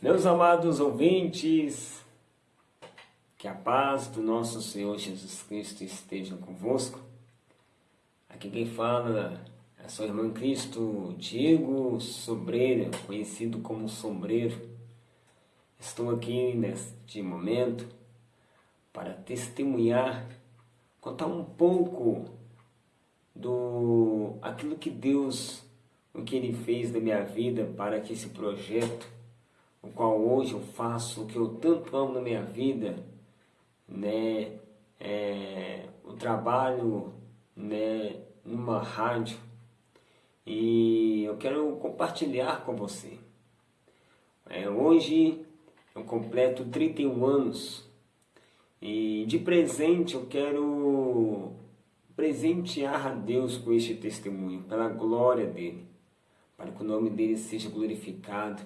Meus amados ouvintes, que a paz do nosso Senhor Jesus Cristo esteja convosco. Aqui quem fala é seu irmão Cristo Diego Sobreira, conhecido como Sombreiro. Estou aqui neste momento para testemunhar, contar um pouco do aquilo que Deus, o que Ele fez na minha vida para que esse projeto o qual hoje eu faço, o que eu tanto amo na minha vida, né, é, o trabalho né, numa rádio. E eu quero compartilhar com você. É, hoje eu completo 31 anos. E de presente eu quero presentear a Deus com este testemunho, pela glória dele, para que o nome dele seja glorificado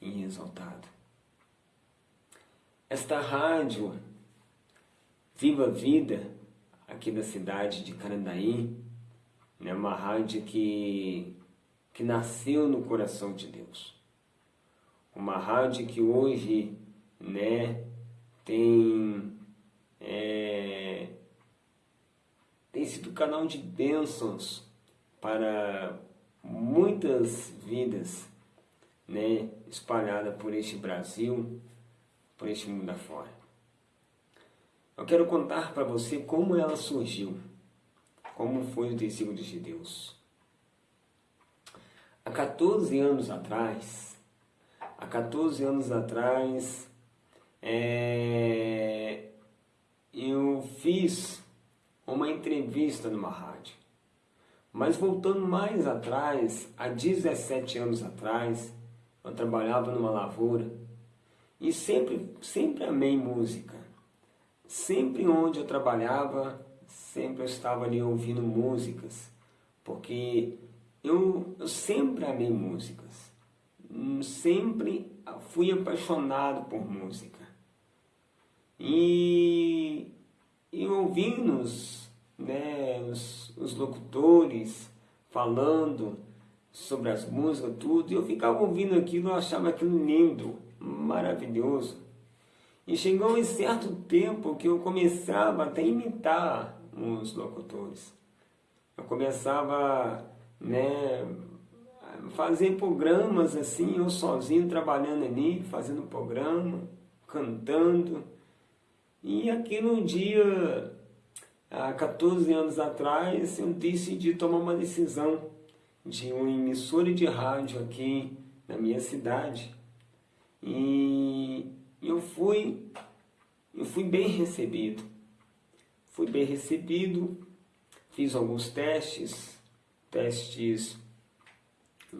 e exaltado. Esta rádio Viva Vida, aqui da cidade de Carandaí, é né, uma rádio que, que nasceu no coração de Deus. Uma rádio que hoje né, tem, é, tem sido canal de bênçãos para muitas vidas né, espalhada por este Brasil, por este mundo afora. Eu quero contar para você como ela surgiu, como foi o tecido de Deus. Há 14 anos atrás, há 14 anos atrás, é, eu fiz uma entrevista numa rádio. Mas voltando mais atrás, há 17 anos atrás, eu trabalhava numa lavoura e sempre, sempre amei música. Sempre onde eu trabalhava, sempre eu estava ali ouvindo músicas, porque eu, eu sempre amei músicas. Sempre fui apaixonado por música. E, e ouvindo os, né, os, os locutores falando sobre as músicas, tudo, e eu ficava ouvindo aquilo, eu achava aquilo lindo, maravilhoso. E chegou um certo tempo que eu começava até a imitar os locutores. Eu começava, né, a fazer programas assim, eu sozinho trabalhando ali, fazendo programa, cantando. E aqui no dia, há 14 anos atrás, eu decidi tomar uma decisão de uma emissora de rádio aqui na minha cidade. E eu fui, eu fui bem recebido. Fui bem recebido, fiz alguns testes, testes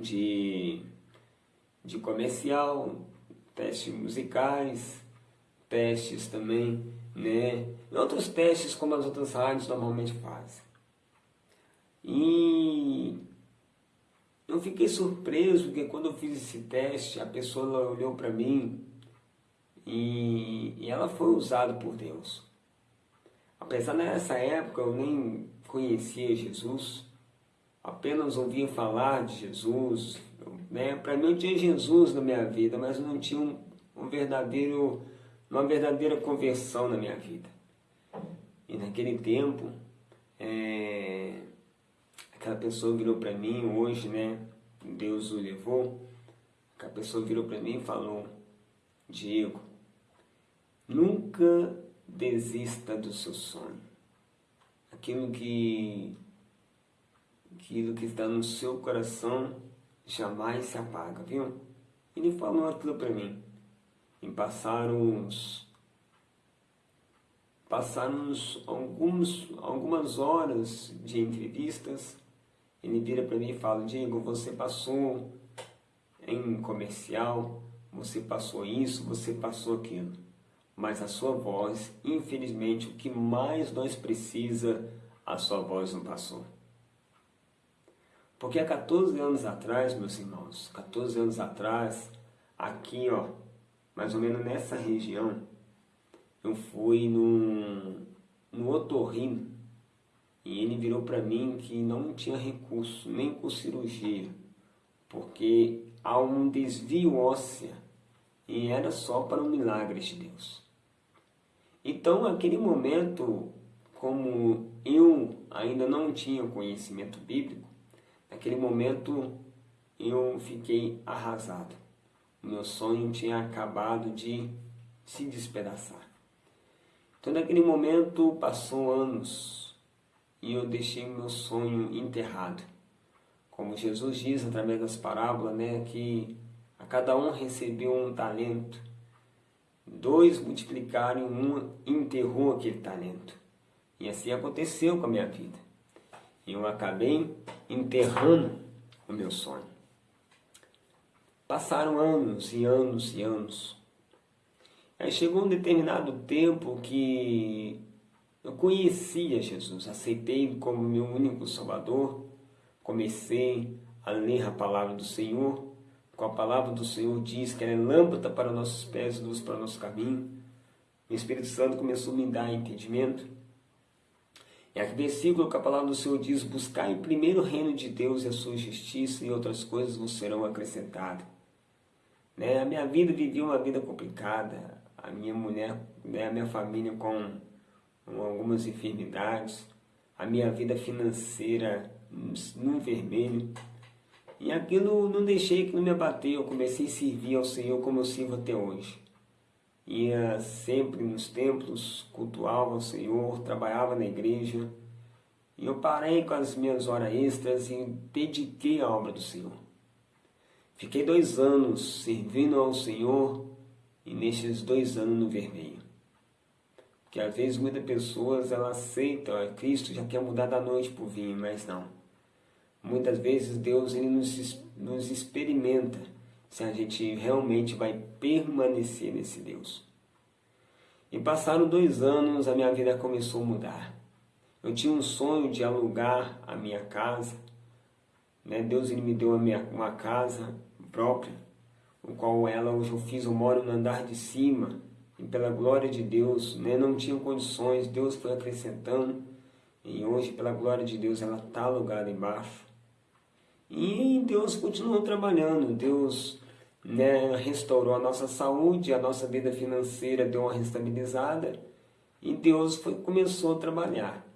de, de comercial, testes musicais, testes também, né? E outros testes como as outras rádios normalmente fazem. E eu fiquei surpreso porque quando eu fiz esse teste, a pessoa olhou para mim e, e ela foi usada por Deus. Apesar nessa época eu nem conhecia Jesus, apenas ouvia falar de Jesus. Né? Para mim eu tinha Jesus na minha vida, mas não tinha um, um verdadeiro, uma verdadeira conversão na minha vida. E naquele tempo, é, aquela pessoa virou para mim hoje, né? Deus o levou. Aquela pessoa virou para mim e falou: Diego, nunca desista do seu sonho. Aquilo que, aquilo que está no seu coração jamais se apaga, viu? Ele falou aquilo para mim. E passaram uns passaram alguns, algumas horas de entrevistas ele vira para mim e fala, Diego, você passou em comercial, você passou isso, você passou aquilo. Mas a sua voz, infelizmente, o que mais nós precisa, a sua voz não passou. Porque há 14 anos atrás, meus irmãos, 14 anos atrás, aqui, ó, mais ou menos nessa região, eu fui no, no otorrino, e ele virou para mim que não tinha recurso, nem com cirurgia, porque há um desvio óssea e era só para um milagre de Deus. Então, naquele momento, como eu ainda não tinha conhecimento bíblico, naquele momento eu fiquei arrasado. O meu sonho tinha acabado de se despedaçar. Então, naquele momento, passou anos e eu deixei meu sonho enterrado. Como Jesus diz através das parábolas, né, que a cada um recebeu um talento. Dois multiplicaram e um enterrou aquele talento. E assim aconteceu com a minha vida. Eu acabei enterrando o meu sonho. Passaram anos e anos e anos. Aí chegou um determinado tempo que eu conhecia Jesus, aceitei como meu único Salvador, comecei a ler a palavra do Senhor, com a palavra do Senhor diz que ela é lâmpada para nossos pés luz para nosso caminho. O Espírito Santo começou a me dar entendimento. E aqui versículo que a palavra do Senhor diz, buscai primeiro o reino de Deus e a sua justiça e outras coisas vos serão acrescentadas. Né? A minha vida vivia uma vida complicada, a minha mulher, né? a minha família com algumas enfermidades, a minha vida financeira no vermelho. E aquilo não deixei que não me abateu, eu comecei a servir ao Senhor como eu sirvo até hoje. Ia sempre nos templos, cultuava o Senhor, trabalhava na igreja. E eu parei com as minhas horas extras e dediquei à obra do Senhor. Fiquei dois anos servindo ao Senhor e nestes dois anos no vermelho. Porque às vezes muitas pessoas aceitam, Cristo já quer mudar da noite para o vinho, mas não. Muitas vezes Deus ele nos, nos experimenta se a gente realmente vai permanecer nesse Deus. E passaram dois anos, a minha vida começou a mudar. Eu tinha um sonho de alugar a minha casa. Né? Deus ele me deu minha, uma casa própria, o qual ela hoje eu fiz, eu moro no andar de cima. Pela glória de Deus, né? não tinha condições, Deus foi acrescentando. E hoje, pela glória de Deus, ela está alugada embaixo. E Deus continuou trabalhando, Deus né, restaurou a nossa saúde, a nossa vida financeira deu uma restabilizada e Deus foi, começou a trabalhar.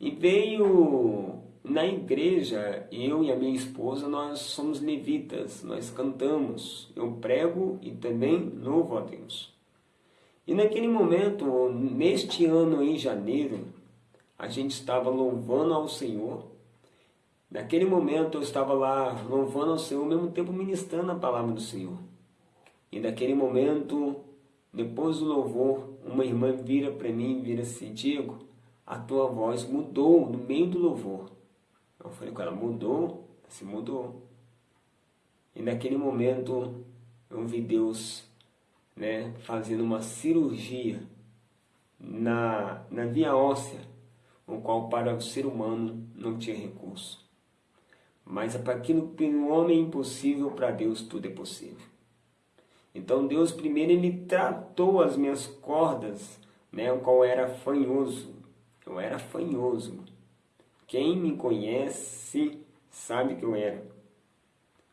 E veio na igreja, eu e a minha esposa, nós somos levitas, nós cantamos, eu prego e também louvo a Deus. E naquele momento, neste ano em janeiro, a gente estava louvando ao Senhor Naquele momento eu estava lá louvando ao Senhor, ao mesmo tempo ministrando a palavra do Senhor. E naquele momento, depois do louvor, uma irmã vira para mim e vira assim, Diego, a tua voz mudou no meio do louvor. Eu falei com ela, mudou? Se mudou. E naquele momento eu vi Deus né, fazendo uma cirurgia na, na via óssea, o qual para o ser humano não tinha recurso. Mas para aquilo que um homem é impossível, para Deus tudo é possível. Então Deus primeiro ele tratou as minhas cordas, né, o qual era fanhoso. Eu era fanhoso. Quem me conhece sabe que eu era.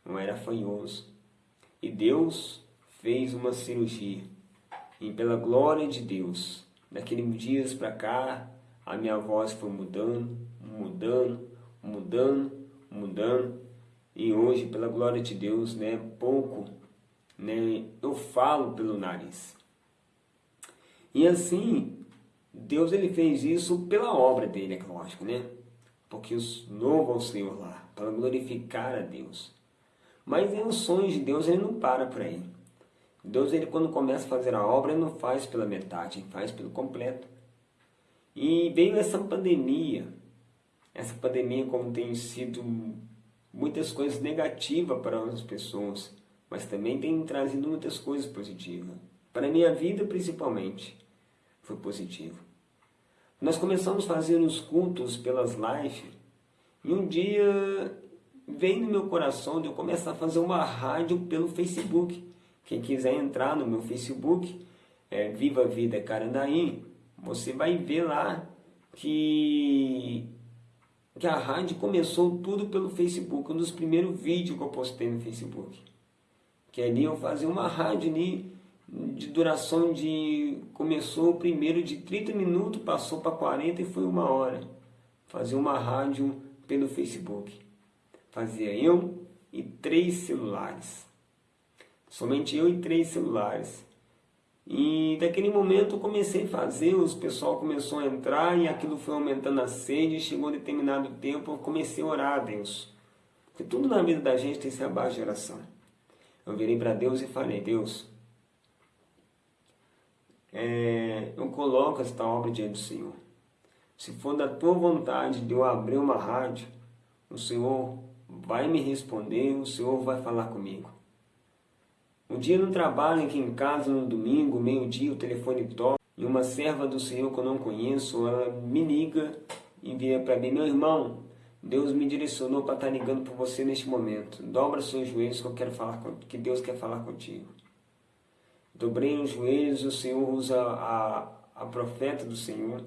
Eu era fanhoso. E Deus fez uma cirurgia. E pela glória de Deus, daqueles dias para cá, a minha voz foi mudando, mudando, mudando, mudando. E hoje, pela glória de Deus, né, pouco, né, eu falo pelo nariz. E assim, Deus ele fez isso pela obra dele, é lógico, né? Porque os louvo ao Senhor lá, para glorificar a Deus. Mas em os sonhos de Deus, ele não para por aí. Deus, ele quando começa a fazer a obra, ele não faz pela metade, ele faz pelo completo. E veio essa pandemia, essa pandemia como tem sido muitas coisas negativas para as pessoas, mas também tem trazido muitas coisas positivas. Para a minha vida, principalmente, foi positivo. Nós começamos a fazer os cultos pelas lives e um dia veio no meu coração de eu começar a fazer uma rádio pelo Facebook. Quem quiser entrar no meu Facebook, é Viva Vida Carandaí, você vai ver lá que que a rádio começou tudo pelo Facebook, um dos primeiros vídeos que eu postei no Facebook. Que ali eu fazia uma rádio ali de duração de... Começou primeiro de 30 minutos, passou para 40 e foi uma hora. Fazia uma rádio pelo Facebook. Fazia eu e três celulares. Somente eu e três celulares. E daquele momento eu comecei a fazer, os pessoal começou a entrar e aquilo foi aumentando a sede, chegou um determinado tempo, eu comecei a orar a Deus. Porque tudo na vida da gente tem que ser abaixo de oração. Eu virei para Deus e falei, Deus, é, eu coloco esta obra diante do Senhor. Se for da tua vontade de eu abrir uma rádio, o Senhor vai me responder, o Senhor vai falar comigo. Um dia no trabalho, aqui em casa, no domingo, meio-dia, o telefone toca e uma serva do Senhor que eu não conheço, ela me liga e vira para mim, meu irmão, Deus me direcionou para estar tá ligando por você neste momento. Dobra seus joelhos que eu quero falar que Deus quer falar contigo. Dobrei os joelhos, o Senhor usa a, a profeta do Senhor,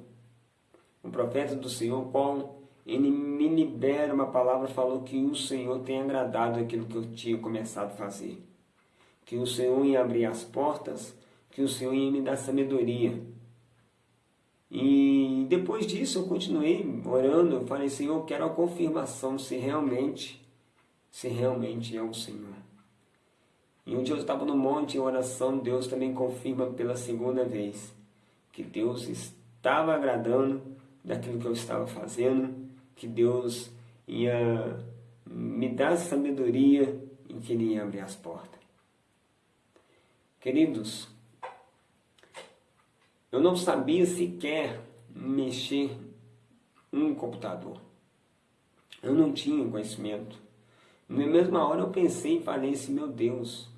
o profeta do Senhor, qual ele me libera uma palavra, falou que o Senhor tem agradado aquilo que eu tinha começado a fazer que o Senhor ia abrir as portas, que o Senhor ia me dar sabedoria. E depois disso eu continuei orando, eu falei, Senhor, eu quero a confirmação se realmente, se realmente é o Senhor. E um dia eu estava no monte em oração, Deus também confirma pela segunda vez que Deus estava agradando daquilo que eu estava fazendo, que Deus ia me dar sabedoria e que Ele ia abrir as portas. Queridos, eu não sabia sequer mexer um computador. Eu não tinha conhecimento. Na mesma hora eu pensei e falei assim, meu Deus,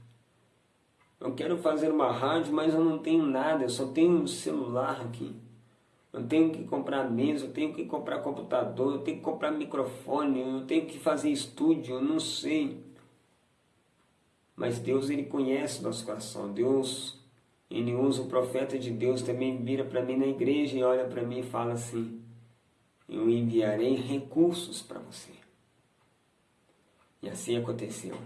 eu quero fazer uma rádio, mas eu não tenho nada, eu só tenho um celular aqui. Eu tenho que comprar mesa, eu tenho que comprar computador, eu tenho que comprar microfone, eu tenho que fazer estúdio, eu não sei. Mas Deus, Ele conhece o nosso coração. Deus, Ele usa o profeta de Deus, também vira para mim na igreja e olha para mim e fala assim, eu enviarei recursos para você. E assim aconteceu.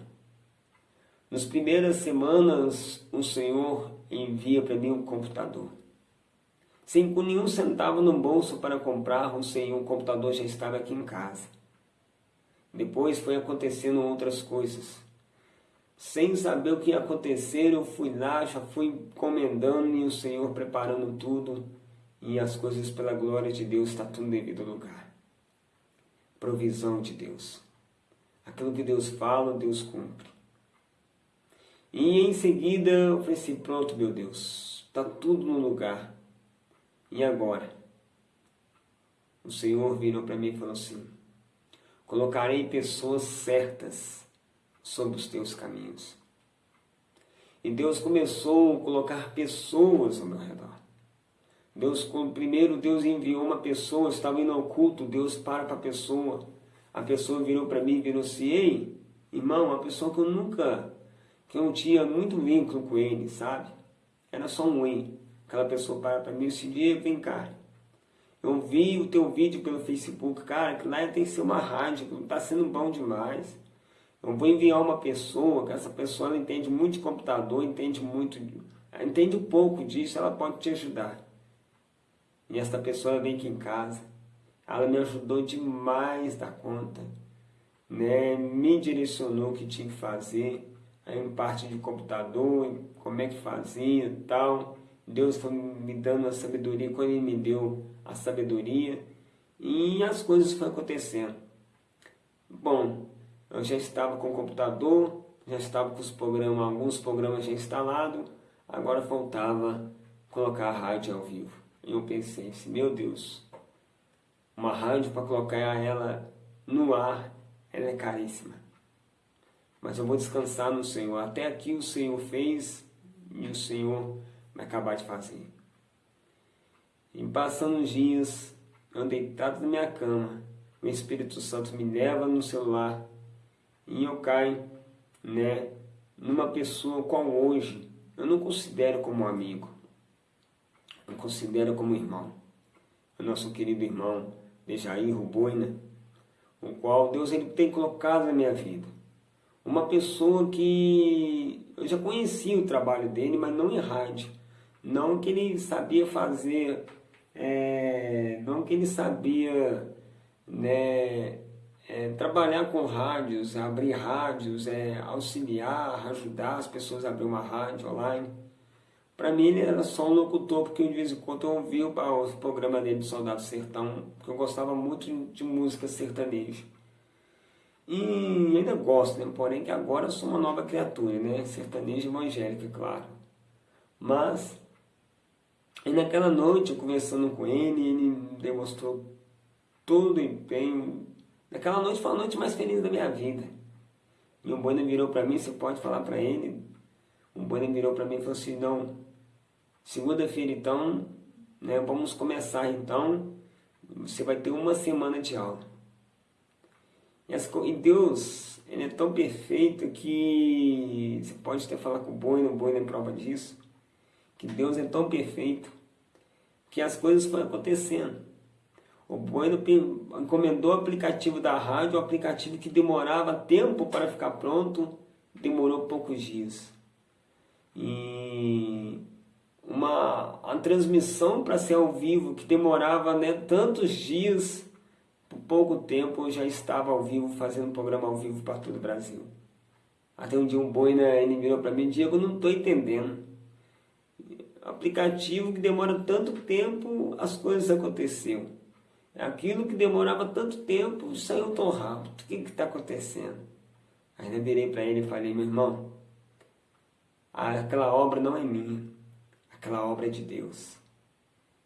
Nas primeiras semanas, o Senhor envia para mim um computador. Sem nenhum centavo no bolso para comprar, o Senhor, o computador já estava aqui em casa. Depois foi acontecendo outras coisas sem saber o que ia acontecer, eu fui lá, já fui encomendando e o Senhor preparando tudo e as coisas pela glória de Deus está tudo devido ao lugar. Provisão de Deus. Aquilo que Deus fala, Deus cumpre. E em seguida eu falei assim, pronto meu Deus, está tudo no lugar. E agora? O Senhor virou para mim e falou assim, colocarei pessoas certas sobre os teus caminhos. E Deus começou a colocar pessoas ao meu redor. Deus, primeiro Deus enviou uma pessoa, estava indo ao culto, Deus para para a pessoa. A pessoa virou para mim e virou assim, ei, irmão, uma pessoa que eu nunca, que eu não tinha muito vínculo com ele, sabe? Era só um ei. Aquela pessoa para para mim e disse, vem cá. Eu vi o teu vídeo pelo Facebook, cara, que lá tem que ser uma rádio, está sendo bom demais. Eu vou enviar uma pessoa, que essa pessoa entende muito de computador, entende muito, entende um pouco disso, ela pode te ajudar. E essa pessoa vem aqui em casa, ela me ajudou demais da conta, né? me direcionou o que tinha que fazer, aí parte de computador, como é que fazia e tal. Deus foi me dando a sabedoria, quando Ele me deu a sabedoria, e as coisas foram acontecendo. Bom, eu já estava com o computador, já estava com os programas, alguns programas já instalados, agora faltava colocar a rádio ao vivo. E eu pensei assim, meu Deus, uma rádio para colocar ela no ar, ela é caríssima. Mas eu vou descansar no Senhor. Até aqui o Senhor fez e o Senhor vai acabar de fazer. E passando os dias, eu deitado na minha cama, o Espírito Santo me leva no celular e eu caio né, numa pessoa qual hoje eu não considero como amigo, eu considero como irmão. O nosso querido irmão Dejair Ruboina, o qual Deus ele tem colocado na minha vida. Uma pessoa que já conhecia o trabalho dele, mas não em rádio. Não que ele sabia fazer, é, não que ele sabia né, é, trabalhar com rádios, abrir rádios, é, auxiliar, ajudar as pessoas a abrir uma rádio online. Para mim ele era só um locutor, porque de vez em quando eu ouvia o programa dele de Soldado Sertão, porque eu gostava muito de música sertaneja. E ainda gosto, né? porém que agora sou uma nova criatura, né? sertaneja evangélica, claro. Mas, e naquela noite, conversando com ele, ele demonstrou todo o empenho. Naquela noite foi a noite mais feliz da minha vida. E um Bueno virou para mim, você pode falar para ele. Um Bueno virou para mim e falou assim, não, segunda-feira então, né, vamos começar então, você vai ter uma semana de aula. E, as, e Deus, ele é tão perfeito que você pode até falar com o Bueno, o Bueno é prova disso, que Deus é tão perfeito que as coisas foram acontecendo. O Bueno encomendou o aplicativo da rádio, o aplicativo que demorava tempo para ficar pronto, demorou poucos dias. E uma, transmissão para ser ao vivo que demorava né, tantos dias, por pouco tempo eu já estava ao vivo, fazendo um programa ao vivo para todo o Brasil. Até um dia um boi né, ele virou para mim, Diego, não estou entendendo. Aplicativo que demora tanto tempo, as coisas aconteceram. Aquilo que demorava tanto tempo saiu tão rápido. O que está acontecendo? Ainda virei para ele e falei, meu irmão, aquela obra não é minha. Aquela obra é de Deus.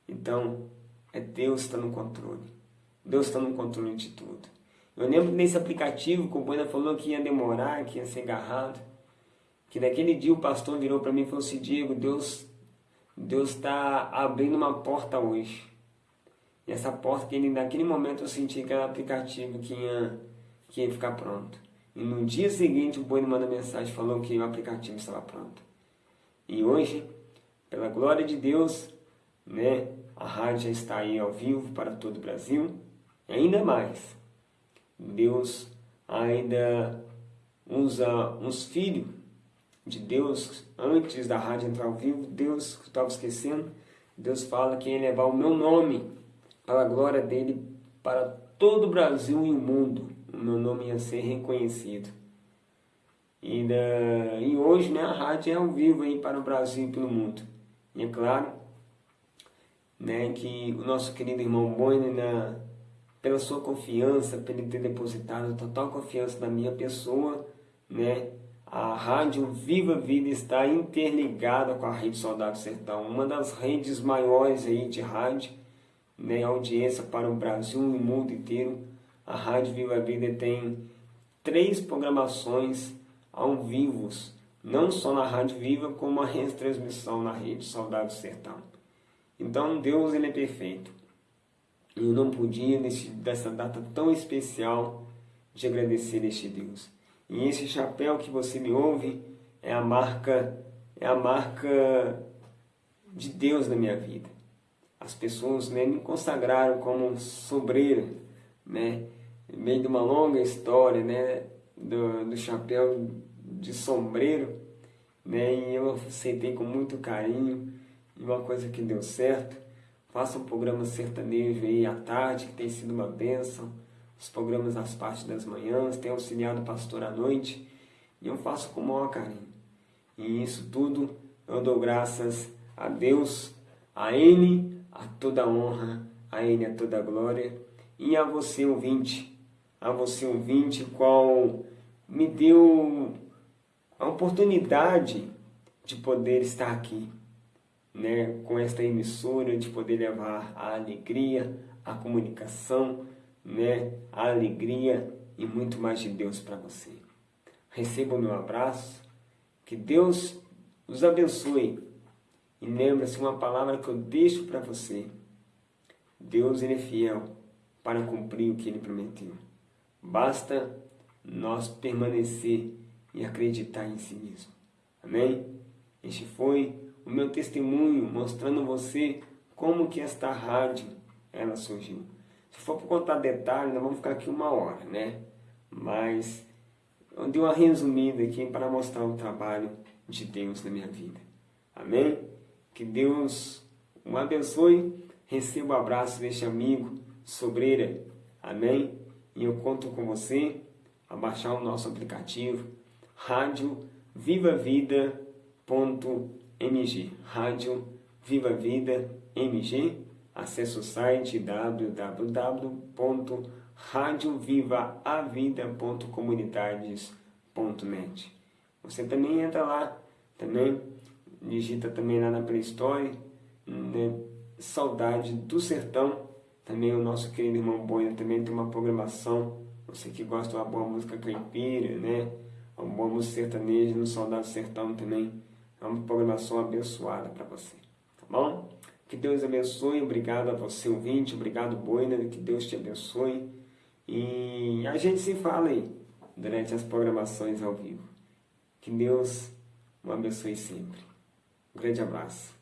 Então, é Deus está no controle. Deus está no controle de tudo. Eu lembro nesse aplicativo que o Boina falou que ia demorar, que ia ser agarrado. Que naquele dia o pastor virou para mim e falou assim, Diego, Deus Deus está abrindo uma porta hoje. E essa porta, que ele, naquele momento eu senti que era aplicativo que ia, que ia ficar pronto. E no dia seguinte o Boi me manda mensagem falando que o aplicativo estava pronto. E hoje, pela glória de Deus, né, a rádio já está aí ao vivo para todo o Brasil. E ainda mais, Deus ainda usa uns filhos de Deus antes da rádio entrar ao vivo. Deus, estava esquecendo, Deus fala que ia levar o meu nome para a glória dele para todo o Brasil e o mundo. O meu nome ia ser reconhecido. E, da, e hoje né, a rádio é ao vivo aí para o Brasil e pelo mundo. E é claro né, que o nosso querido irmão Boine, na, pela sua confiança, por ele ter depositado total confiança na minha pessoa, né, a rádio Viva Vida está interligada com a Rede Soldado Sertão, uma das redes maiores aí de rádio, né, audiência para o Brasil e o mundo inteiro. A Rádio Viva Vida tem três programações ao vivo, não só na Rádio Viva, como a retransmissão na Rede Saudade Sertão. Então Deus ele é perfeito. Eu não podia, nesse, dessa data tão especial, de agradecer este Deus. E esse chapéu que você me ouve é a marca, é a marca de Deus na minha vida as pessoas né, me consagraram como sobreiro, né, meio de uma longa história né, do, do chapéu de sombreiro, né, e eu aceitei com muito carinho, e uma coisa que deu certo, faço um programa sertanejo aí à tarde, que tem sido uma bênção, os programas às partes das manhãs, tenho auxiliado o pastor à noite, e eu faço com o maior carinho. E isso tudo eu dou graças a Deus, a Ele a toda honra, a Ele a toda glória, e a você ouvinte, a você ouvinte, qual me deu a oportunidade de poder estar aqui, né, com esta emissora, de poder levar a alegria, a comunicação, né, a alegria e muito mais de Deus para você. Receba o meu abraço, que Deus os abençoe e lembra-se uma palavra que eu deixo para você. Deus ele é fiel para cumprir o que ele prometeu. Basta nós permanecer e acreditar em si mesmo. Amém? Este foi o meu testemunho mostrando você como que esta rádio ela surgiu. Se for para contar detalhes, nós vamos ficar aqui uma hora, né? Mas eu dei uma resumida aqui para mostrar o trabalho de Deus na minha vida. Amém? Que Deus o abençoe. Receba o abraço deste amigo, Sobreira. Amém? E eu conto com você a baixar o nosso aplicativo Rádio Viva Vida .mg Rádio Viva Vida MG acesse o site www.radiovivaavida.comunidades.net Você também entra lá, também digita também lá na Play Store, né? Saudade do Sertão, também o nosso querido irmão Boina também tem uma programação, você que gosta de uma boa música caipira, né? Uma boa música sertaneja no Saudade do Sertão também, é uma programação abençoada para você, tá bom? Que Deus abençoe, obrigado a você ouvinte, obrigado Boina, que Deus te abençoe. E a gente se fala aí durante as programações ao vivo. Que Deus o abençoe sempre. Um grande abraço.